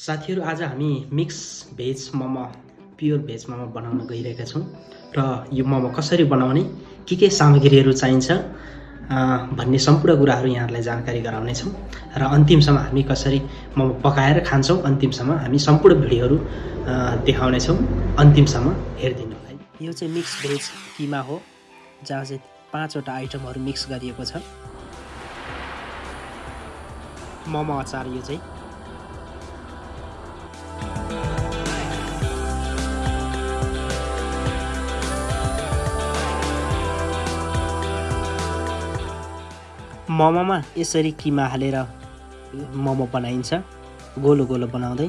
साथीहरू आज हामी mix veg momo pure veg momo बनाउन गइरहेका छौँ। र यो मोमो कसरी बनाउने के के सामग्रीहरू चाहिन्छ भन्ने सम्पूर्ण कुराहरू यहाँहरूलाई जानकारी गराउनेछौँ। र अन्तिमसम्म हामी कसरी मोमो पकाएर खान्छौँ अन्तिमसम्म हामी सम्पूर्ण भिडियोहरू देखाउनेछौँ। अन्तिमसम्म हेरिदिनु होला यो चाहिँ मिक्स भेज किमा हो जहाँ चाहिँ पाँचवटा आइटमहरू मिक्स गरिएको छ। मोमो अचार यो चाहिँ। मोमोमा यसरी किमा हालेर मोमो बनाइन्छ गोलो गोलो बनाउँदै।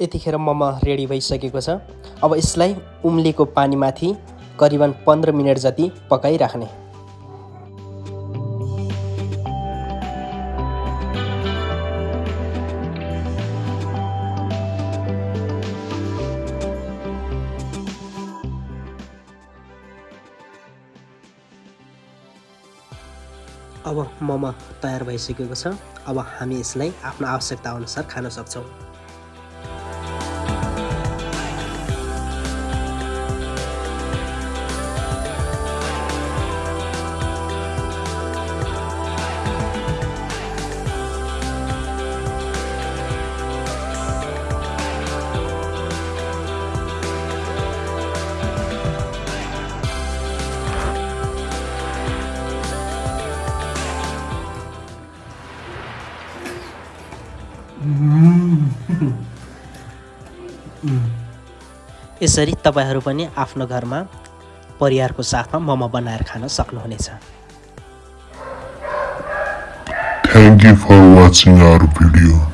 यतिखेर मोमो रेडी भइसकेको छ। अब यसलाई उम्लेको पानीमाथि करिबन पन्ध्र मिनट जति पकाइराख्ने। अब मोमो तयार भइसकेको छ। अब हामी यसलाई आफ्नो आवश्यकता अनुसार खान सक्छौँ। यसरी तपाईँहरू पनि आफ्नो घरमा परिवारको साथमा मोमो बनाएर खान सक्नुहुनेछ Thank you for watching our video.